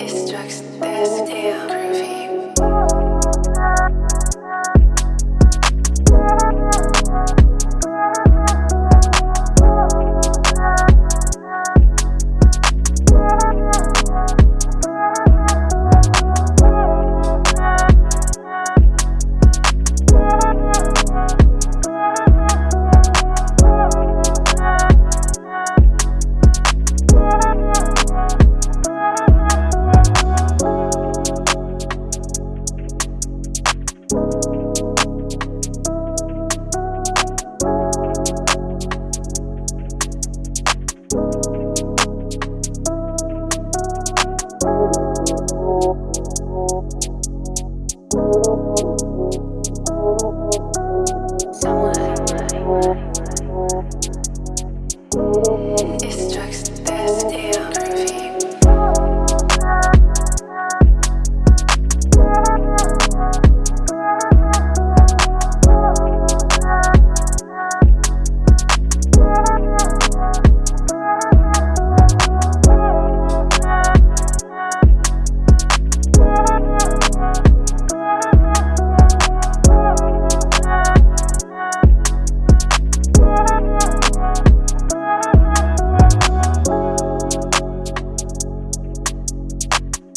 It's drugs, that's damn groovy.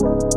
you